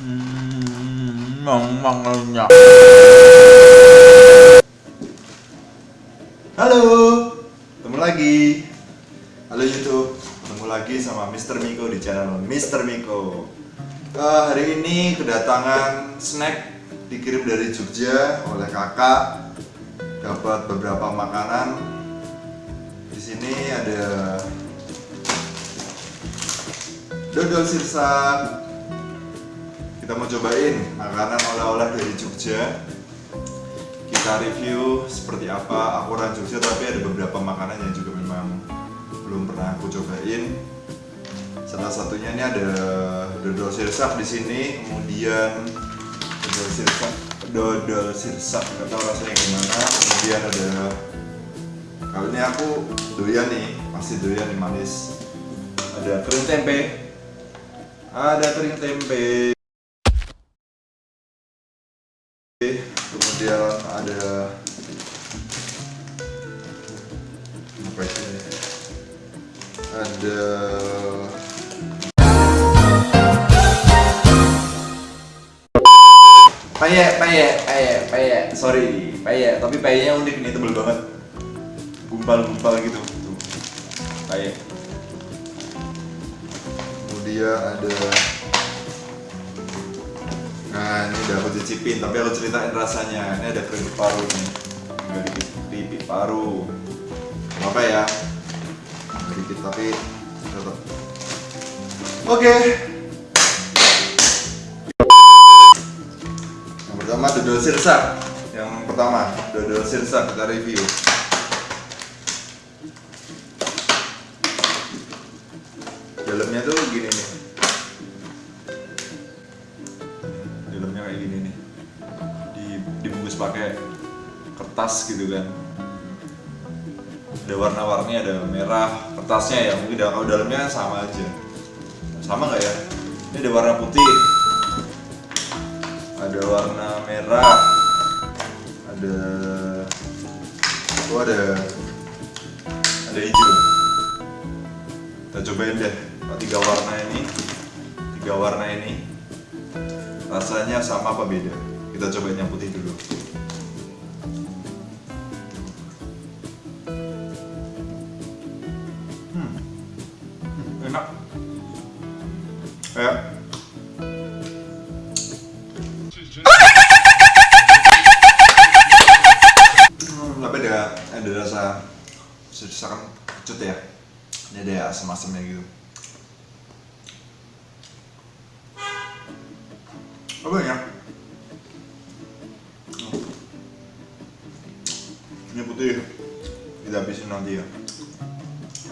Hmm, mangannya. Halo, ketemu lagi. Halo YouTube, ketemu lagi sama Mr. Miko di channel Mr. Miko. Eh, hari ini kedatangan snack dikirim dari Jogja oleh kakak. Dapat beberapa makanan. Di sini ada dodol sirsak. Kita mau cobain makanan oleh-oleh dari Jogja. Kita review seperti apa. Aku orang Jogja tapi ada beberapa makanan yang juga memang belum pernah aku cobain. Salah satunya ini ada dodol sirsak di sini kemudian dodol sirsak dodol sirsak nggak tahu rasanya gimana. Kemudian ada kali ini aku doyan nih pasti doyan nih manis. Ada kering tempe. Ada kering tempe payek payek payek payek sorry payek tapi payeknya unik nih tebel banget. Gumpal-gumpal gitu. Tuh. Payek kemudian ada Nah ini udah aku cicipin, tapi aku ceritain rasanya. Ini ada keripik paru nih. Nggak dikit keripik paru. Apa ya? Dikit tapi tetap Oke dodol sirsak. Yang pertama dodol sirsak kita review. Dalamnya tuh gini nih. Dalamnya kayak gini nih. Di dibungkus pakai kertas gitu kan. Ada warna-warni ada merah. Kertasnya ya mungkin kalau dalamnya sama aja. Sama nggak ya? Ini ada warna putih ada warna merah. Ada oh ada ada hijau. Kita cobain deh. Tiga warna ini. Tiga warna ini. Rasanya sama apa beda? Kita cobain yang putih dulu. Apa ya? Ini putih. Kita habisin nanti ya.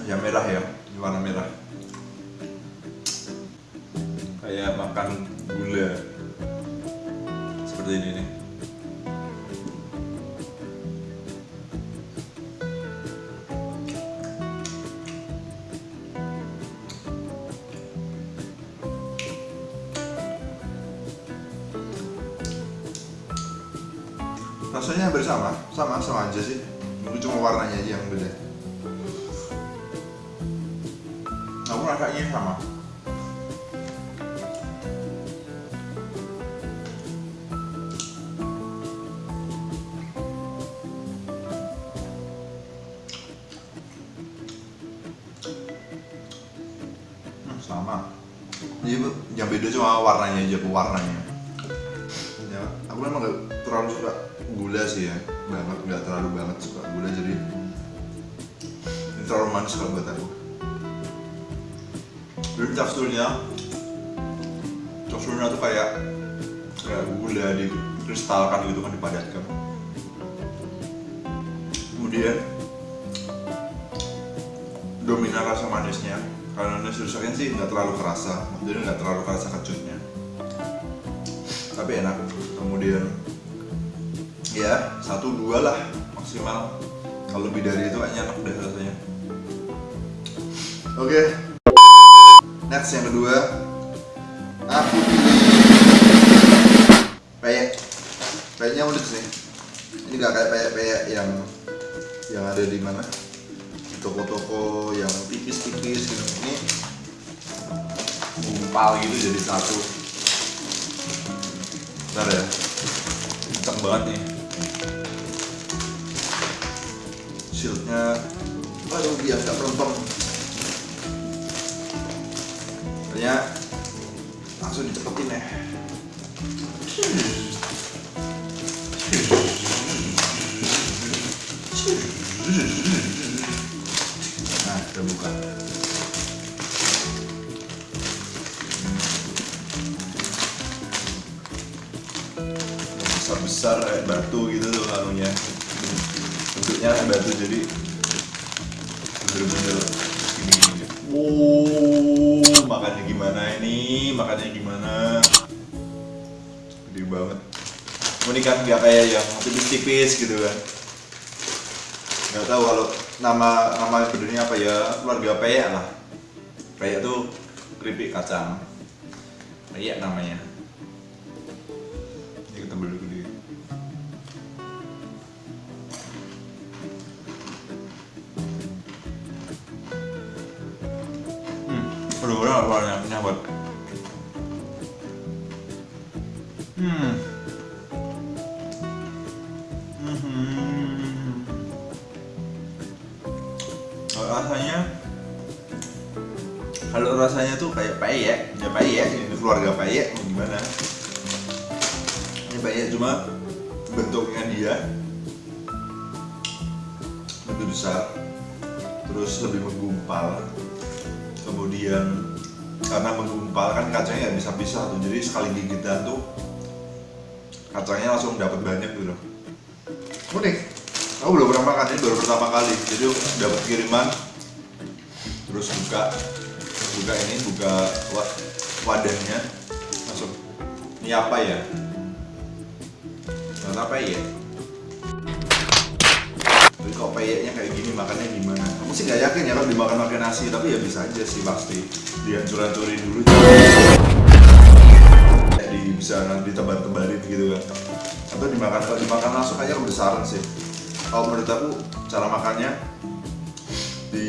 Yang merah ya. Ini warna merah. Kayak makan gula. Seperti ini nih rasanya hampir sama sama sama aja sih. Mungkin cuma warnanya aja yang beda. Aku rasanya sama. Hmm, sama. Jadi yang beda cuma warnanya aja pewarnanya. Ya aku memang gak terlalu suka gula sih ya. Banget nggak terlalu banget suka gula jadi ini terlalu manis kalau buat aku. Jadi teksturnya teksturnya tuh kayak kayak gula di kristalkan gitu kan dipadatkan. Kemudian dominan rasa manisnya karena nasi rusaknya sih nggak terlalu kerasa jadi nggak terlalu kerasa kecutnya. Tapi enak. Kemudian ya satu dua lah maksimal. Kalau lebih dari itu kayaknya enak deh rasanya. Oke. Next yang kedua. Aku pilih peyek. Peyeknya unik sih. Ini gak kayak peyek-peyek yang yang ada di mana? Toko-toko yang tipis-tipis gitu. Ini gumpal gitu jadi satu. Bentar ya. Kenceng banget nih. Shieldnya, aduh biar nggak melempem. Kayaknya langsung dicepetin ya. Nah, udah buka. besar besar kayak batu gitu tuh anunya bentuknya kayak batu jadi bener-bener gini gini makannya gimana ini? Makannya gimana? Gede banget. Ini kan nggak kayak yang tipis-tipis gitu kan? Nggak tahu kalau nama nama benernya apa ya keluarga peyek lah. Peyek tuh keripik kacang. Peyek namanya Hmm, aduh udah warnanya menyambat. Hmm. Hmm. Kalau rasanya kalau rasanya tuh kayak peyek, ya peyek, ini keluarga peyek mau gimana? Ini peyek cuma bentuknya dia lebih besar, terus lebih menggumpal. Kemudian karena menggumpal kan kacangnya nggak bisa pisah tuh, jadi sekali gigitan tuh kacangnya langsung dapat banyak gitu. Unik. Aku belum pernah makan ini baru pertama kali, jadi dapat kiriman terus buka buka ini buka wa- wadahnya. Masuk. Ini apa ya? Nggak apa ya tapi kok peyeknya kayak gini makannya gimana? Aku sih nggak yakin ya kalau dimakan pakai nasi tapi ya bisa aja sih pasti. Dihancur-hancurin dulu. Kayak di bisa nanti tebar-tebarin gitu kan. Atau dimakan kalau dimakan langsung aja kebesaran sih. Kalau menurut aku cara makannya di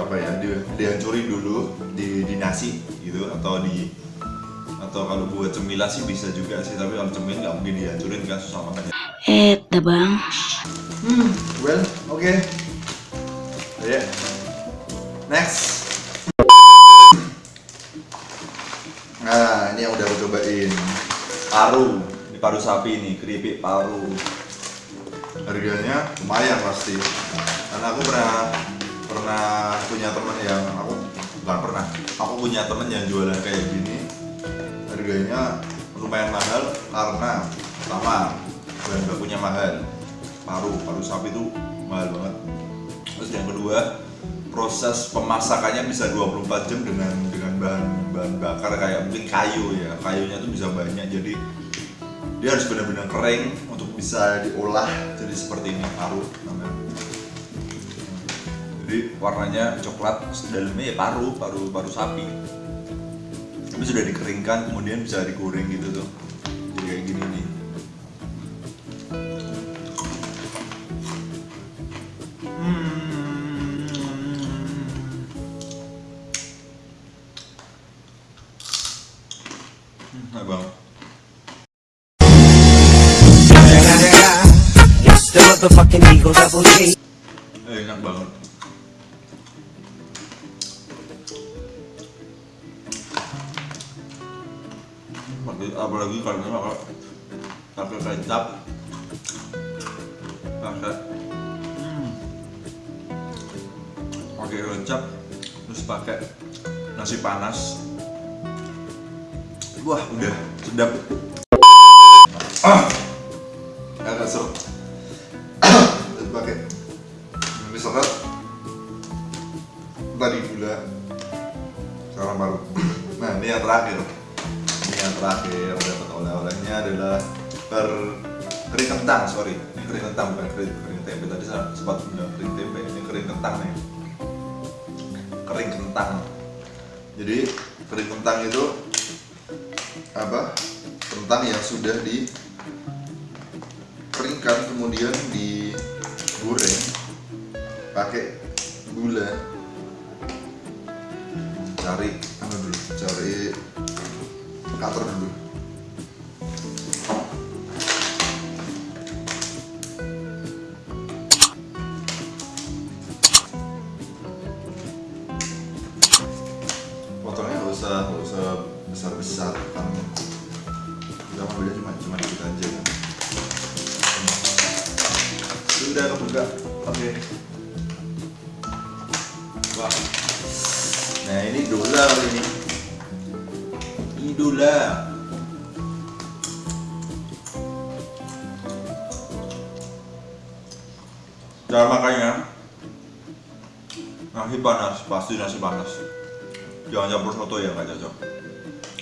apa ya di, dihancurin dulu di, di nasi gitu atau di atau kalau buat cemilan sih bisa juga sih tapi kalau cemilan nggak mungkin dihancurin kan susah makannya. Eh, dah bang. hmm well oke. Ya next. Nah ini yang udah aku cobain. Paru. Ini paru sapi nih keripik paru. Harganya lumayan pasti. Karena aku pernah pernah punya temen yang aku bukan pernah aku punya temen yang jualan kayak gini. Harganya lumayan mahal karena pertama bahan bakunya mahal. Paru paru sapi itu mahal banget. Terus yang kedua proses pemasakannya bisa 24 jam dengan dengan bahan bahan bakar kayak mungkin kayu ya. Kayunya tuh bisa banyak jadi dia harus benar-benar kering untuk bisa diolah jadi seperti ini paru namanya. Jadi warnanya coklat dalamnya ya paru paru paru sapi. Tapi sudah dikeringkan kemudian bisa digoreng gitu tuh. Jadi kayak gini nih motherfucking Eagle Double G. Eh, enak banget. Apalagi- kalau ini pakai pakai kecap, pakai hmm, pakai kecap, terus pakai nasi panas. Wah, udah sedap. Terakhir. Ini yang terakhir dapat oleh-olehnya adalah per kering kentang sorry. Ini kering kentang bukan kering, kering tempe. Tadi saya sempat bilang kering tempe ini kering kentang nih. Kering kentang. Jadi kering kentang itu apa? Kentang yang sudah di keringkan kemudian digoreng pakai gula. Cari apa dulu. Cari cover dulu. Potongnya nggak usah nggak usah besar besar kan? Jangan beda cuma cuma dikit aja kan? Sudah kebuka. Oke. Okay. wah. Nah ini dolar ini ini dolar Cara makannya Nasi panas, pasti nasi panas. Jangan campur soto ya, nggak cocok.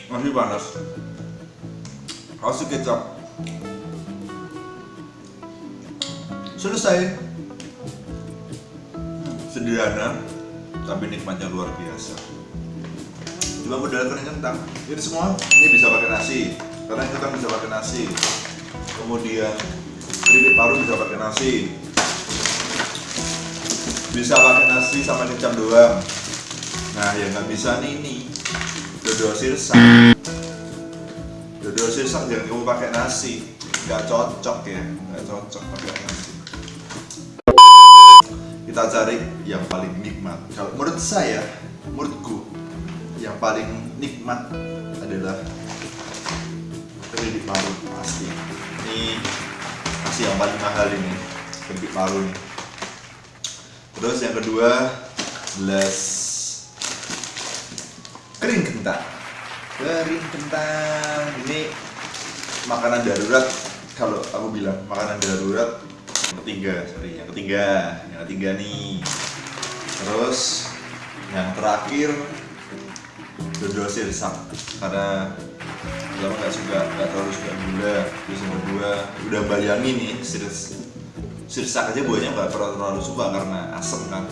Nasi panas. Kasih kecap. Selesai. Sederhana Tapi nikmatnya luar biasa Coba modal kering kentang. Ini semua ini bisa pakai nasi. Karena kentang bisa pakai nasi. Kemudian keripik paru bisa pakai nasi. Bisa pakai nasi sama kecap doang. Nah, yang nggak bisa nih ini dodol sirsak. Dodol sirsak jangan kamu pakai nasi. Nggak cocok ya, nggak cocok pakai nasi. Kita cari yang paling nikmat. Kalau menurut saya, menurutku yang paling nikmat adalah keripik paru. Pasti. Ini pasti yang paling mahal ini keripik paru nih terus yang kedua gelas kering kentang kering kentang ini makanan darurat. Kalau aku bilang makanan darurat yang ketiga sorry yang ketiga yang ketiga nih. Terus yang terakhir dodol sirsak karena pertama nggak suka nggak terlalu suka gula terus yang kedua udah bayangin nih sirs sirsak aja buahnya nggak terlalu, terlalu suka karena asem kan.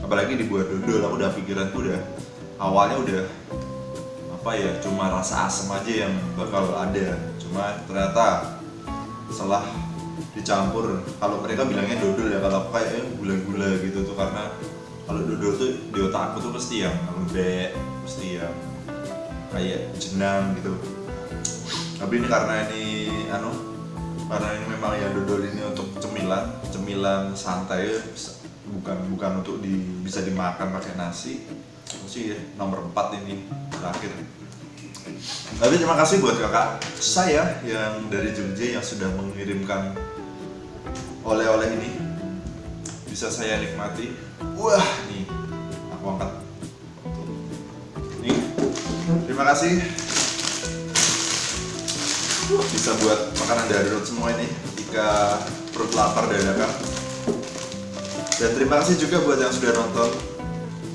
Apalagi dibuat dodol aku udah pikiran tuh udah awalnya udah apa ya cuma rasa asem aja yang bakal ada. Cuma ternyata setelah dicampur kalau mereka bilangnya dodol ya kalau aku kayaknya gula-gula gitu tuh karena kalau dodol tuh di otak aku tuh pasti yang lembek pasti yang kayak jenang gitu. Tapi ini karena ini anu karena ini memang ya dodol ini untuk cemilan cemilan santai bukan bukan untuk di, bisa dimakan pakai nasi. Sih nomor 4 ini terakhir. Tapi terima kasih buat kakak saya yang dari Jogja yang sudah mengirimkan oleh-oleh ini. Bisa saya nikmati. Wah nih aku angkat kasih. Bisa buat makanan darurat semua ini ketika perut lapar dadakan dan terima kasih juga buat yang sudah nonton.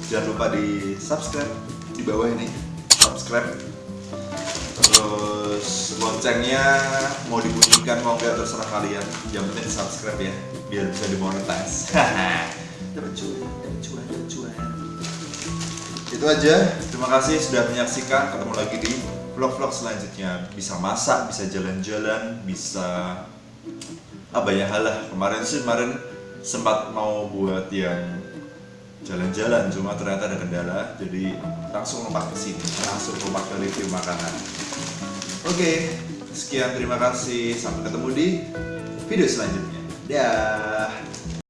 Jangan lupa di subscribe di bawah ini. Subscribe. Terus loncengnya mau dibunyikan mau nggak terserah kalian. Yang penting subscribe ya biar bisa dimonetize. Dapat cuan dapat cuan cuan itu aja. Terima kasih sudah menyaksikan. Ketemu lagi di vlog-vlog selanjutnya. Bisa masak bisa jalan-jalan bisa apa ya hal lah kemarin sih kemarin sempat mau buat yang jalan-jalan cuma ternyata ada kendala. Jadi langsung lompat ke sini. Langsung lompat ke review makanan. Oke sekian. Terima kasih. Sampai ketemu di video selanjutnya. Dah